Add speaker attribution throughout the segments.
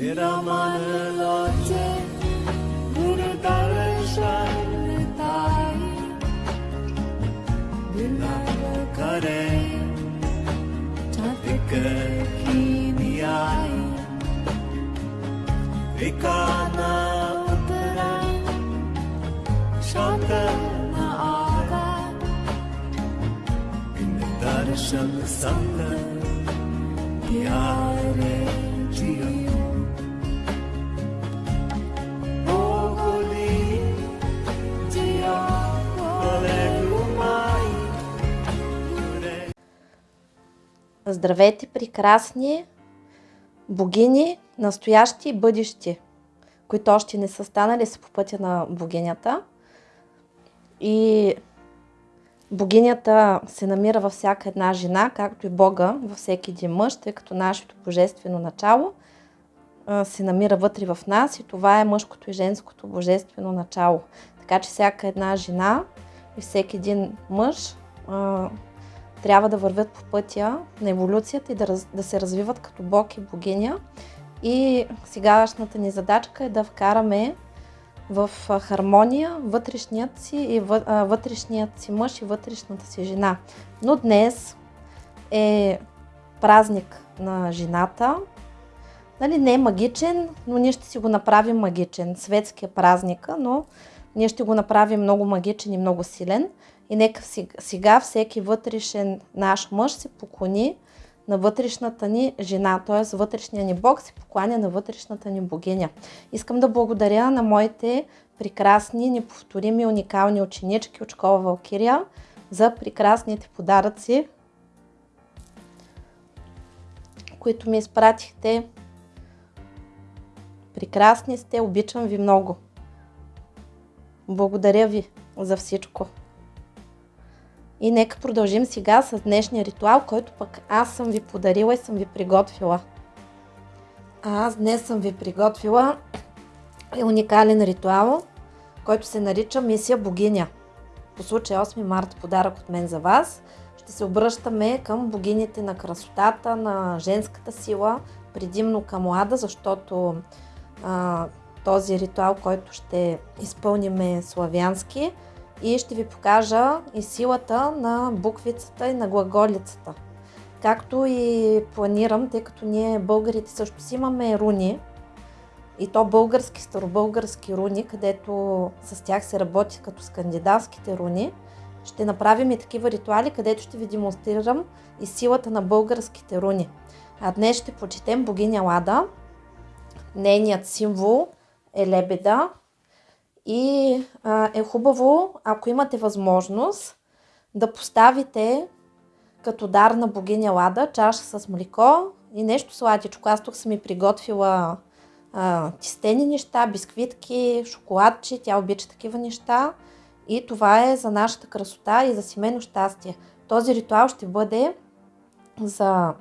Speaker 1: Viramanıloce Murudarışanıtai Dinakare Çatıkıkiniyai Vikana Uttara Şantana Aga Dinakare Şanlı Sanlı Diyare Ciyonu
Speaker 2: Здравейте, прекрасни богини, настоящи и бъдещи, които още не са станали са по пътя на богинята. И богинята се намира във всяка една жена, както и Бога във всеки един мъж, тъй като нашето божествено начало се намира вътре в нас и това е мъжкото и женското божествено начало. Така че всяка една жена и всеки един мъж трябва да вървят по пътя на еволюцията и да, раз, да се развиват като Бог и богиня. И сегашната ни задачка е да вкараме в хармония вътрешният си, и вътрешният си мъж и вътрешната си жена. Но днес е празник на жената. Нали, не е магичен, но ние ще си го направим магичен. Светския празника, но ние ще го направим много магичен и много силен. И нека сега всеки вътрешен наш мъж се поклони на вътрешната ни жена, т.е. вътрешния ни Бог се покланя на вътрешната ни богиня. Искам да благодаря на моите прекрасни, неповторими, уникални ученички от школа Валкирия за прекрасните подаръци, които ми изпратихте. Прекрасни сте, обичам ви много. Благодаря ви за всичко. И нека продължим сега с днешния ритуал, който пък аз съм ви подарила и съм ви приготвила. А аз днес съм ви приготвила уникален ритуал, който се нарича Мисия Богиня. По случай 8 марта подарък от мен за вас. Ще се обръщаме към богините на красотата, на женската сила, предимно към Лада, защото а, този ритуал, който ще изпълним е славянски и ще ви покажа и силата на буквицата и на глаголицата. Както и планирам, тъй като ние българите също си имаме руни, и то български, старобългарски руни, където с тях се работи като скандинавските руни. Ще направим и такива ритуали, където ще ви демонстрирам и силата на българските руни. А днес ще почетем богиня Лада. Нейният символ е лебеда, и а, е хубаво, ако имате възможност, да поставите като дар на богиня Лада чаша с млеко и нещо сладичко. Аз тук съм ми приготвила а, тистени неща, бисквитки, шоколадче, тя обича такива неща. И това е за нашата красота и за семейно щастие. Този ритуал ще бъде за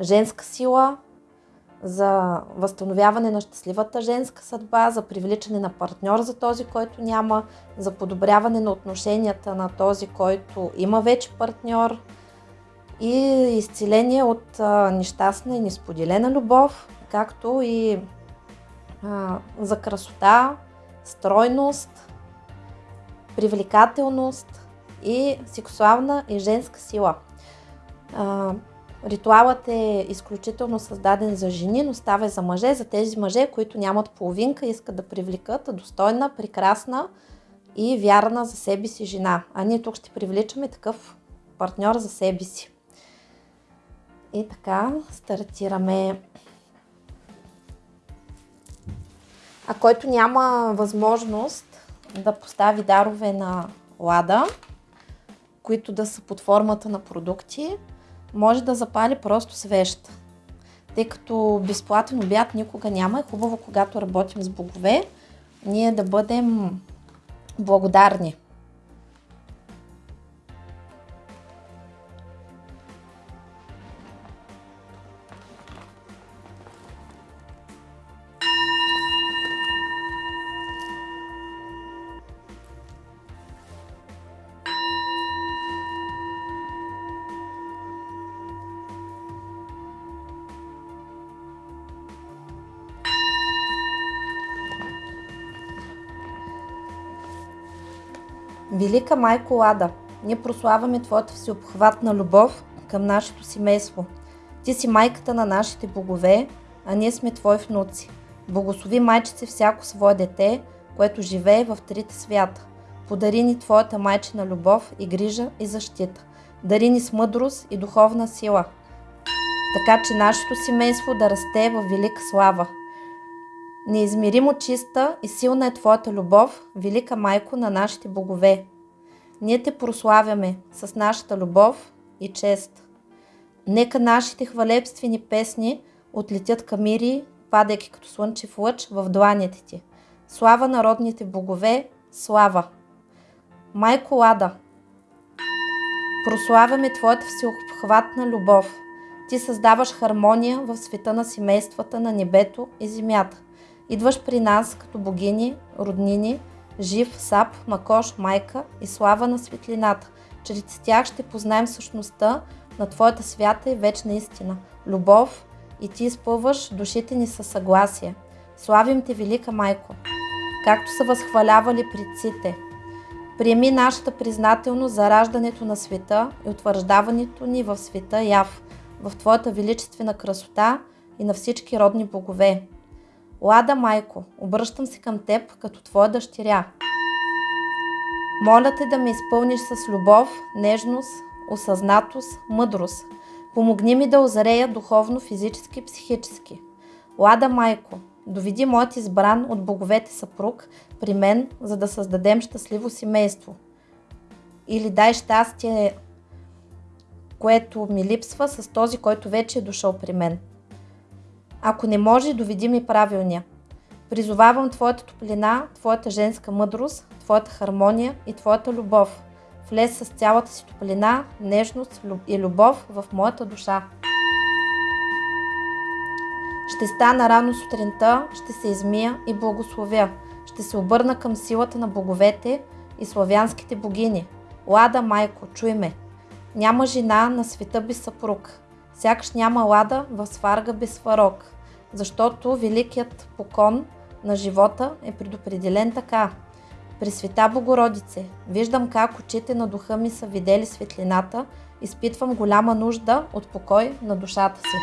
Speaker 2: женска сила, за възстановяване на щастливата женска съдба, за привличане на партньор за този, който няма, за подобряване на отношенията на този, който има вече партньор и изцеление от нещастна и несподелена любов, както и за красота, стройност, привлекателност и сексуална и женска сила. Ритуалът е изключително създаден за жени, но става и за мъже, за тези мъже, които нямат половинка, искат да привлекат достойна, прекрасна и вярна за себе си жена. А ние тук ще привличаме такъв партньор за себе си. И така, стартираме. А който няма възможност да постави дарове на лада, които да са под формата на продукти, може да запали просто свещ. Тъй като безплатен обяд никога няма, е хубаво, когато работим с богове, ние да бъдем благодарни. Велика майко Лада, ние прославяме Твоята всеобхватна любов към нашето семейство. Ти си майката на нашите богове, а ние сме Твои внуци. Благослови майчице всяко свое дете, което живее в трите свята. Подари ни Твоята майчина любов и грижа и защита. Дари ни с мъдрост и духовна сила, така че нашето семейство да расте в велика слава. Неизмеримо чиста и силна е Твоята любов, велика майко на нашите богове. Ние те прославяме с нашата любов и чест. Нека нашите хвалебствени песни отлетят към мири, падайки като слънчев лъч в дланите ти. Слава народните богове, слава! Майко Лада, прославяме Твоята всеобхватна любов. Ти създаваш хармония в света на семействата на небето и земята. Идваш при нас като богини, роднини, жив, сап, макош, майка и слава на светлината. Чрез тях ще познаем същността на Твоята свята и вечна истина. Любов и Ти изпълваш душите ни със съгласие. Славим Те, Велика Майко, както са възхвалявали предците. Приеми нашата признателност за раждането на света и утвърждаването ни в света Яв, в Твоята величествена красота и на всички родни богове. Лада Майко, обръщам се към Теб като Твоя дъщеря. Моля Те да ме изпълниш с любов, нежност, осъзнатост, мъдрост. Помогни ми да озрея духовно, физически, психически. Лада Майко, доведи моят избран от боговете съпруг при мен, за да създадем щастливо семейство. Или дай щастие, което ми липсва с този, който вече е дошъл при мен. Ако не може, доведи ми правилния. Призовавам Твоята топлина, Твоята женска мъдрост, Твоята хармония и Твоята любов. Влез с цялата си топлина, нежност и любов в моята душа. Ще стана рано сутринта, ще се измия и благословя. Ще се обърна към силата на боговете и славянските богини. Лада, майко, чуй ме. Няма жена на света без съпруг. Сякаш няма лада в сварга без сварог. Защото великият покон на живота е предопределен така. Пресвета Богородице, виждам как очите на духа ми са видели светлината, изпитвам голяма нужда от покой на душата си.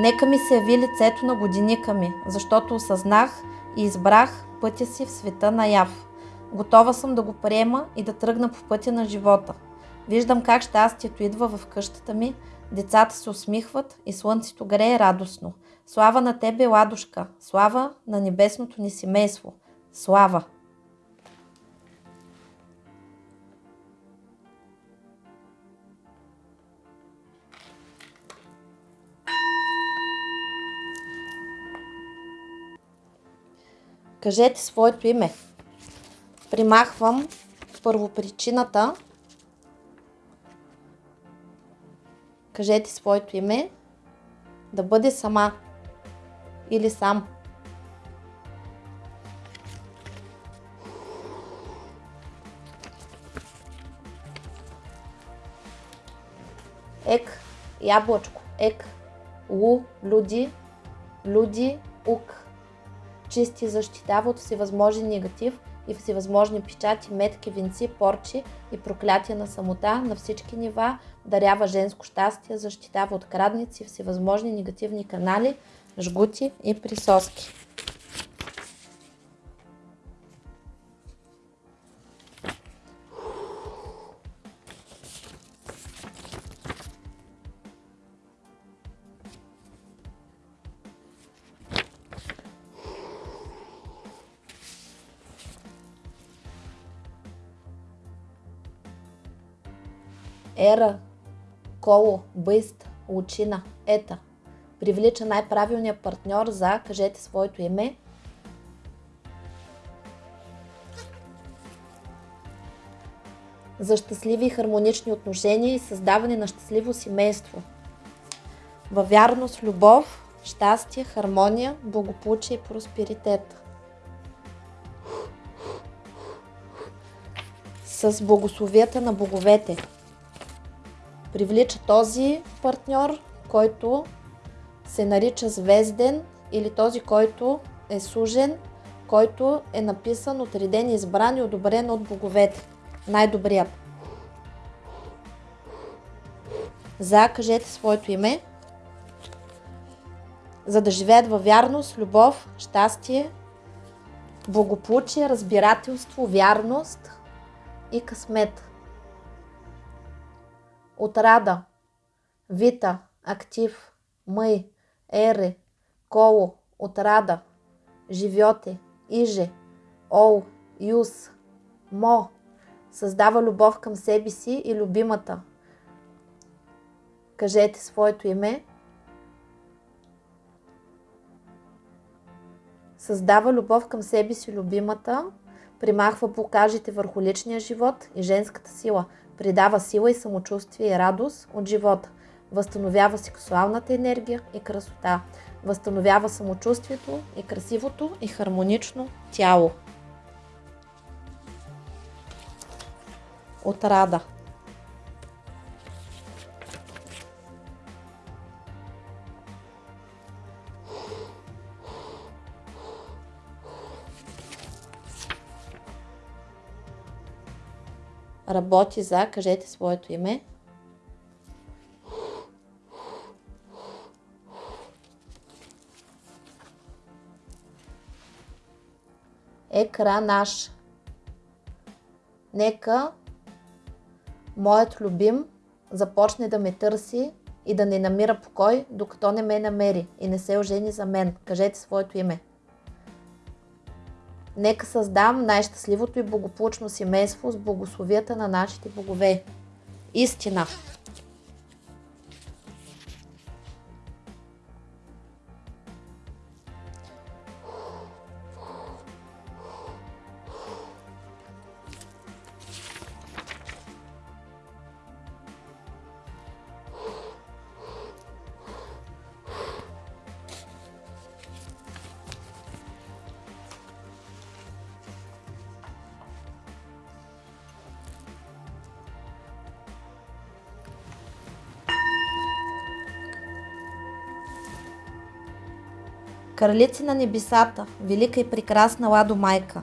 Speaker 2: Нека ми се яви лицето на годиника ми, защото осъзнах и избрах пътя си в света на яв. Готова съм да го приема и да тръгна по пътя на живота. Виждам как щастието идва в къщата ми, децата се усмихват и слънцето грее радостно. Слава на тебе, ладушка! Слава на небесното ни семейство! Слава! Кажете своето име. Примахвам първопричината. Кажете своето име. Да бъде сама или сам. Ек, яблочко, ек, лу, люди, люди, ук чисти, защитава от всевъзможен негатив и всевъзможни печати, метки, венци, порчи и проклятия на самота на всички нива, дарява женско щастие, защитава от крадници, всевъзможни негативни канали, жгути и присоски. Ера, Коло, Бъйст, Лучина, Ета. Привлича най-правилния партньор за, кажете своето име. За щастливи и хармонични отношения и създаване на щастливо семейство. Във вярност, любов, щастие, хармония, благополучие и просперитет. С благословията на боговете привлича този партньор, който се нарича звезден или този, който е сужен, който е написан, отреден, избран и одобрен от боговете. най-добрият. За, кажете своето име, за да живеят във вярност, любов, щастие, благополучие, разбирателство, вярност и късмет. Отрада, вита, актив, мъй, ере, коло, отрада, живьоте, иже, ол, юс, мо, създава любов към себе си и любимата. Кажете своето име. Създава любов към себе си любимата, примахва блокажите върху личния живот и женската сила, придава сила и самочувствие и радост от живота, възстановява сексуалната енергия и красота, възстановява самочувствието и красивото и хармонично тяло. Отрада. Работи за, кажете своето име. Екра наш. Нека моят любим започне да ме търси и да не намира покой, докато не ме намери и не се ожени за мен. Кажете своето име. Нека създам най-щастливото и благополучно семейство с благословията на нашите богове. Истина. Кралици на небесата, велика и прекрасна Ладо Майка,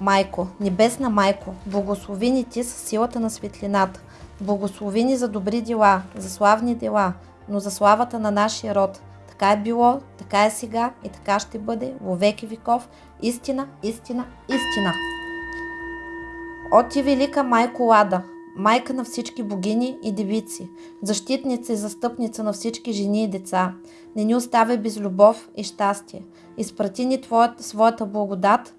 Speaker 2: Майко, небесна Майко, благослови ни ти със силата на светлината, благослови ни за добри дела, за славни дела, но за славата на нашия род. Така е било, така е сега и така ще бъде во веки веков. Истина, истина, истина. О ти велика майко Лада, майка на всички богини и девици, защитница и застъпница на всички жени и деца, не ни оставя без любов и щастие. Изпрати ни твоята, своята благодат,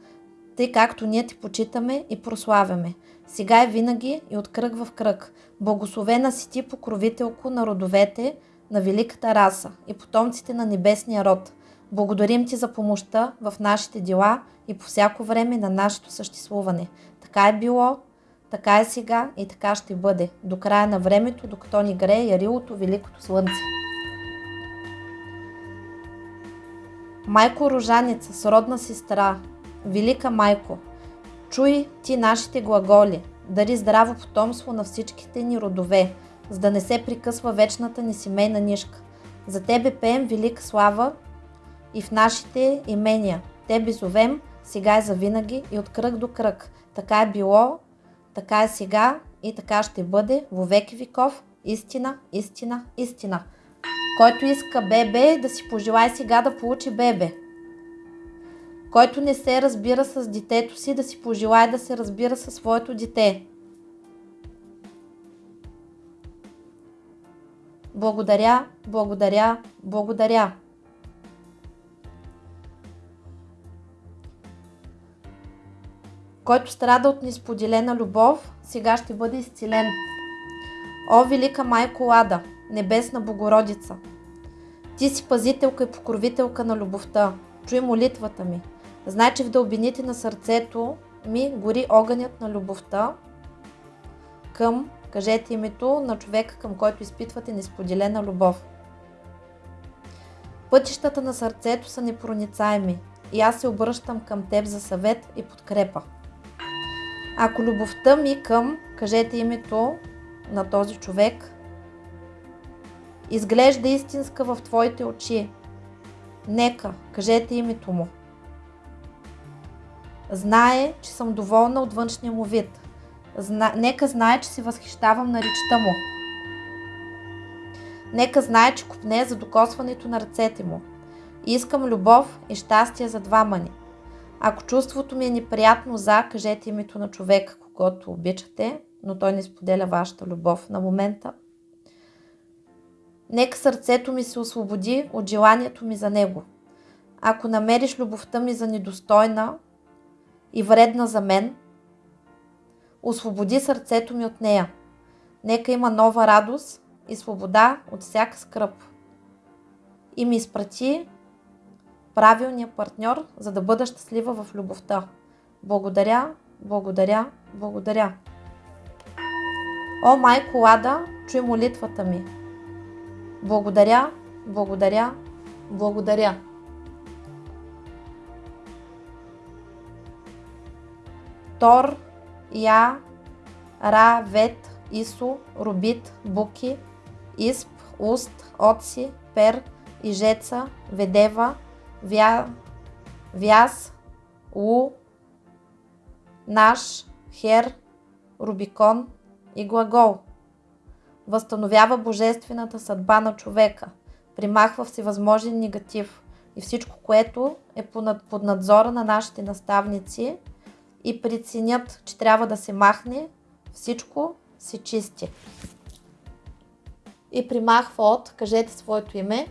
Speaker 2: тъй както ние ти почитаме и прославяме. Сега и винаги и от кръг в кръг. Благословена си ти, покровителко на родовете, на великата раса и потомците на небесния род. Благодарим ти за помощта в нашите дела и по всяко време на нашето съществуване. Така е било, така е сега и така ще бъде, до края на времето, докато ни грее ярилото великото слънце. Майко Рожаница, сродна сестра, велика майко, чуй ти нашите глаголи, дари здраво потомство на всичките ни родове, за да не се прикъсва вечната ни семейна нишка. За Тебе пеем велика слава и в нашите имения. Тебе зовем, сега и завинаги и от кръг до кръг. Така е било, така е сега и така ще бъде во веки веков. Истина, истина, истина. Който иска бебе, да си пожелай сега да получи бебе. Който не се разбира с детето си, да си пожелай да се разбира със своето дете. Благодаря, благодаря, благодаря. Който страда от несподелена любов, сега ще бъде изцелен. О, велика майко Лада, небесна Богородица! Ти си пазителка и покровителка на любовта. Чуй молитвата ми. Знай, че в дълбините на сърцето ми гори огънят на любовта към, кажете името на човека, към който изпитвате несподелена любов. Пътищата на сърцето са непроницаеми и аз се обръщам към теб за съвет и подкрепа. Ако любовта ми към, кажете името на този човек, изглежда истинска в твоите очи, нека, кажете името му. Знае, че съм доволна от външния му вид. Зна... Нека знае, че се възхищавам на речта му. Нека знае, че купне за докосването на ръцете му. Искам любов и щастие за двама ни. Ако чувството ми е неприятно за, кажете името на човека, когато обичате, но той не споделя вашата любов на момента. Нека сърцето ми се освободи от желанието ми за него. Ако намериш любовта ми за недостойна и вредна за мен, освободи сърцето ми от нея. Нека има нова радост и свобода от всяка скръп. И ми изпрати правилния партньор, за да бъда щастлива в любовта. Благодаря, благодаря, благодаря. О, майко Лада, чуй молитвата ми. Благодаря, благодаря, благодаря. Тор, Я, Ра, Вет, Исо, Рубит, Буки, Исп, Уст, Отси, Пер, Ижеца, Ведева, Вя, Вяз, У, Наш, Хер, Рубикон и Глагол. Възстановява божествената съдба на човека, примахва всевъзможен негатив и всичко, което е под надзора на нашите наставници и преценят, че трябва да се махне, всичко се чисти. И примахва от, кажете своето име,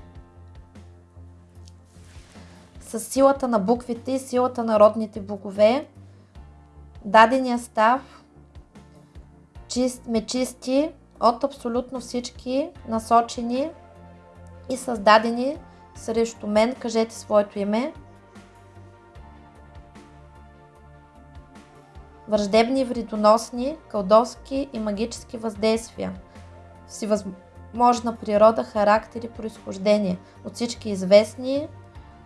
Speaker 2: с силата на буквите и силата на родните богове, дадения став чист, ме чисти от абсолютно всички насочени и създадени срещу мен, кажете своето име. Враждебни, вредоносни, кълдовски и магически въздействия. Всевъзможна природа, характер и происхождение от всички известни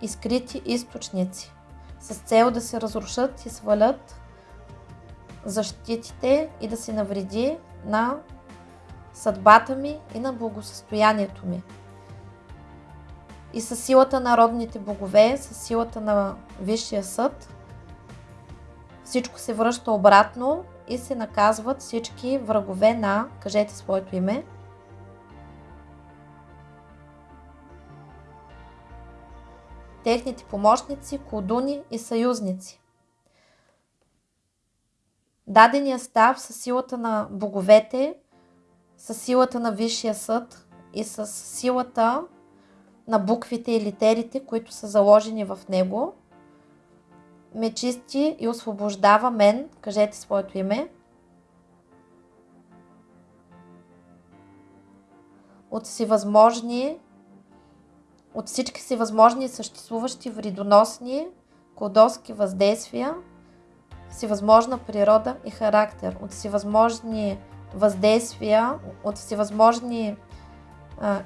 Speaker 2: и скрити източници, с цел да се разрушат и свалят защитите и да се навреди на съдбата ми и на благосъстоянието ми. И със силата на родните богове, с силата на Висшия съд, всичко се връща обратно и се наказват всички врагове на, кажете своето име, техните помощници, колдуни и съюзници. Дадения став със силата на боговете, с силата на Висшия съд и с силата на буквите и литерите, които са заложени в него, ме чисти и освобождава мен, кажете своето име, от всевъзможни от всички си възможни съществуващи вредоносни кодоски въздействия, всевъзможна природа и характер, от всевъзможни въздействия, от всевъзможни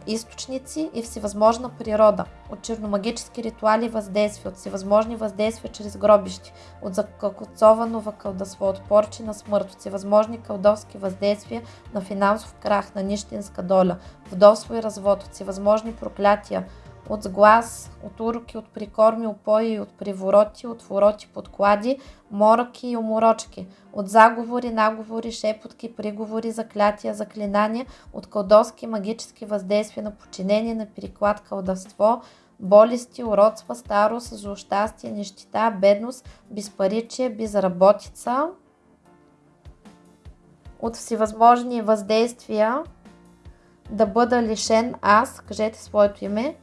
Speaker 2: източници и всевъзможна природа, от черномагически ритуали въздействия, от всевъзможни въздействия чрез гробищи, от закълцовано въкълдъство, от порчи на смърт, от всевъзможни кълдовски въздействия на финансов крах, на нищенска доля, вдовство и развод, от всевъзможни проклятия, от сглаз, от уроки, от прикорми, опои, от привороти, от вороти, подклади, моръки и уморочки, от заговори, наговори, шепотки, приговори, заклятия, заклинания, от кълдовски магически въздействия на подчинение, на переклад, кълдавство, болести, уродства, старост, злощастие, нещита, бедност, безпаричие, безработица, от всевъзможни въздействия да бъда лишен аз, кажете своето име,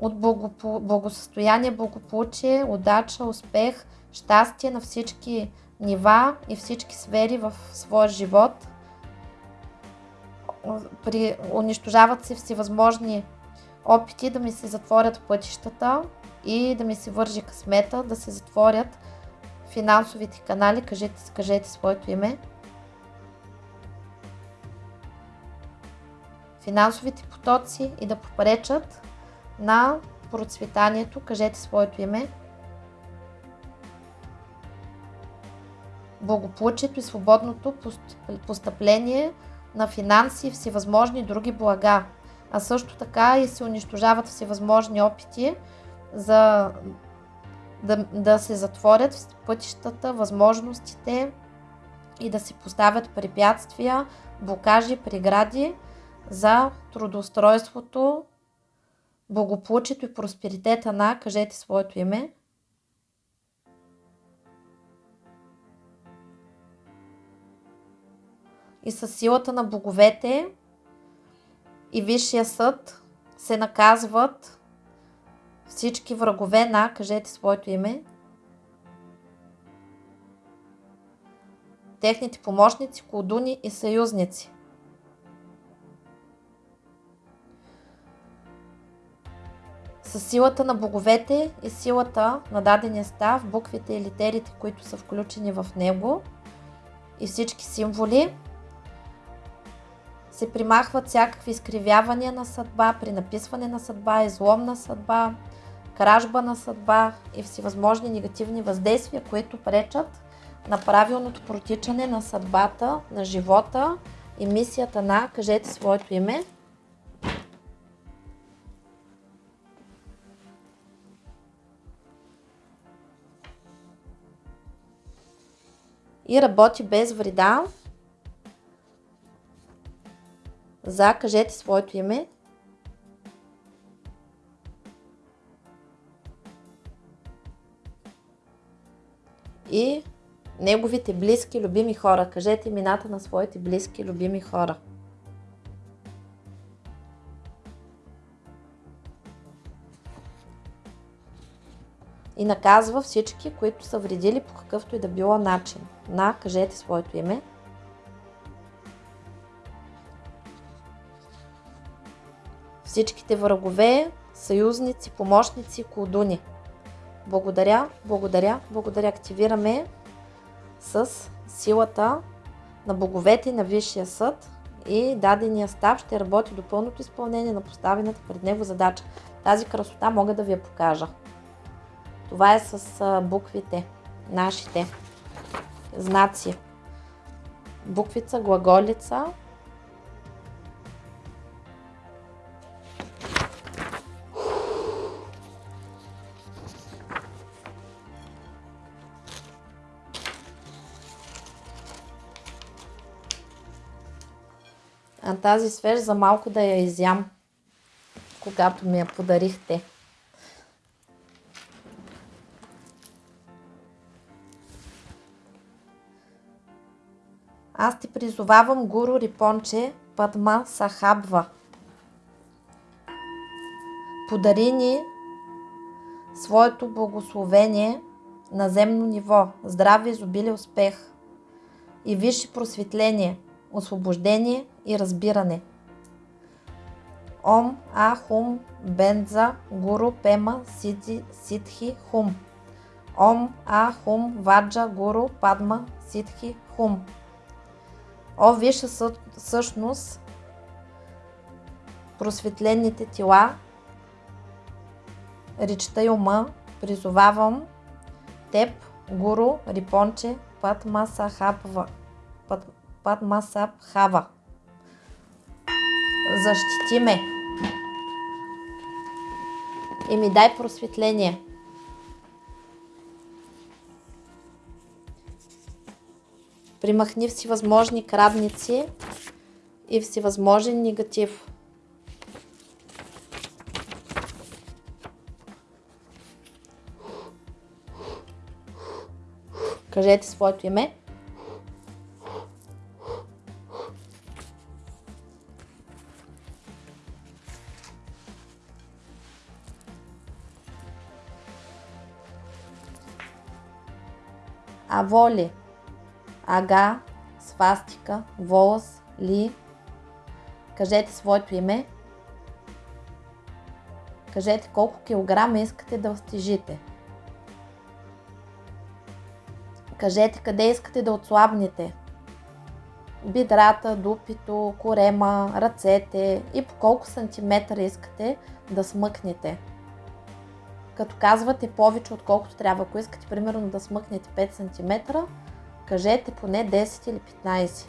Speaker 2: от благосъстояние, благополучие, удача, успех, щастие на всички нива и всички сфери в своя живот. При, унищожават се всевъзможни опити да ми се затворят пътищата и да ми се вържи късмета, да се затворят финансовите канали, кажете, кажете своето име. Финансовите потоци и да попречат на процветанието, кажете своето име, благополучието и свободното постъпление на финанси и всевъзможни други блага, а също така и се унищожават всевъзможни опити за да, да се затворят пътищата, възможностите и да се поставят препятствия, блокажи, прегради за трудоустройството, благополучието и просперитета на, кажете своето име, и с силата на боговете и Висшия съд се наказват всички врагове на, кажете своето име, техните помощници, колдуни и съюзници. С силата на боговете и силата на дадения став, буквите и литерите, които са включени в него и всички символи, се примахват всякакви изкривявания на съдба, при написване на съдба, излом на съдба, кражба на съдба и всевъзможни негативни въздействия, които пречат на правилното протичане на съдбата, на живота и мисията на, кажете своето име, и работи без вреда за, кажете своето име, и неговите близки, любими хора. Кажете имената на своите близки, любими хора. И наказва всички, които са вредили по какъвто и да било начин. На, кажете своето име. Всичките врагове, съюзници, помощници, колдуни. Благодаря, благодаря, благодаря. Активираме с силата на боговете на Висшия съд и дадения став ще работи до пълното изпълнение на поставената пред него задача. Тази красота мога да ви я покажа. Това е с буквите, нашите знаци. Буквица, глаголица, А тази свеж за малко да я изям, когато ми я подарихте. Призовавам Гуру Рипонче Падма Сахабва. Подари ни своето благословение на земно ниво, здраве, изобилие, успех и висше просветление, освобождение и разбиране. Ом А Хум Бенза Гуру Пема Сиди Ситхи Хум. Ом А Хум Ваджа Гуру Падма Ситхи Хум. О, виша същност, просветлените тела, речта и ума, призовавам теб, Гуру Рипонче Падма Сахабва, Падма Сабхава. Защити ме и ми дай просветление. Примахни всевъзможни крадници и всевъзможен негатив. Кажете своето име. Аволи, Ага, свастика, волос, ли. Кажете своето име. Кажете колко килограма искате да стежите. Кажете къде искате да отслабнете. Бидрата, дупито, корема, ръцете и по колко сантиметра искате да смъкнете като казвате повече отколкото трябва. Ако искате примерно да смъкнете 5 см, кажете поне 10 или 15.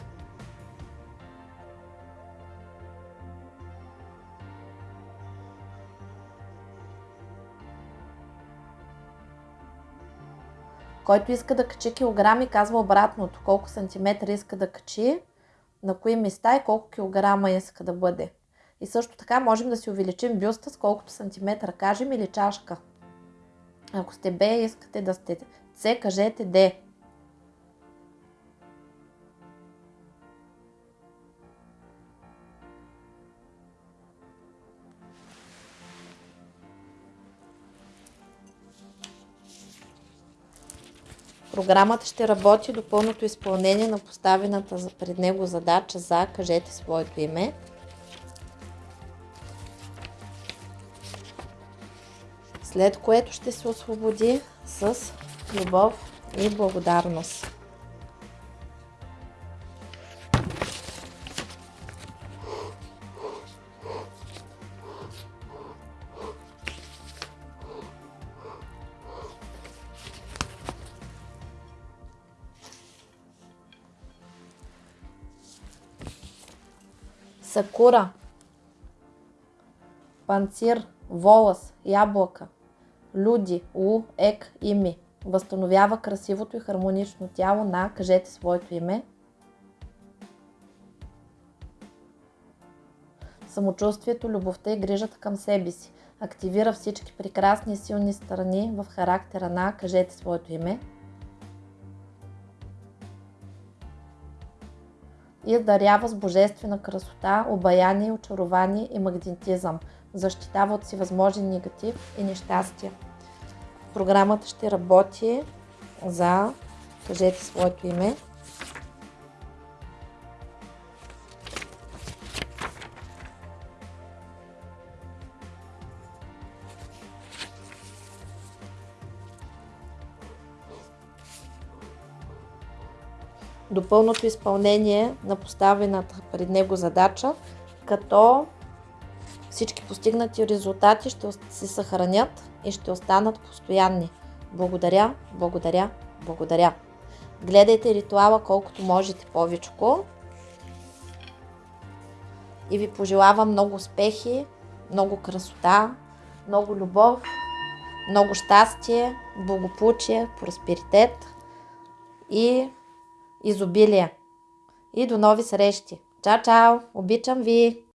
Speaker 2: Който иска да качи килограми, казва обратното. Колко сантиметра иска да качи, на кои места и колко килограма иска да бъде. И също така можем да си увеличим бюста с колкото сантиметра кажем или чашка. Ако сте Б искате да сте С, кажете Д. Програмата ще работи до пълното изпълнение на поставената пред него задача за кажете своето име. След което ще се освободи с любов и благодарност. Сакура, панцир, волъс, ябълка, люди, лу, ек, ими. Възстановява красивото и хармонично тяло на, кажете своето име. Самочувствието, любовта и грижата към себе си. Активира всички прекрасни и силни страни в характера на, кажете своето име. И дарява с божествена красота, обаяние, очарование и магнетизъм. Защитава от си възможен негатив и нещастие. Програмата ще работи за, кажете своето име, до пълното изпълнение на поставената пред него задача, като всички постигнати резултати ще се съхранят и ще останат постоянни. Благодаря, благодаря, благодаря. Гледайте ритуала колкото можете повечко. И ви пожелавам много успехи, много красота, много любов, много щастие, благополучие, просперитет и изобилие. И до нови срещи! Чао, чао! Обичам ви!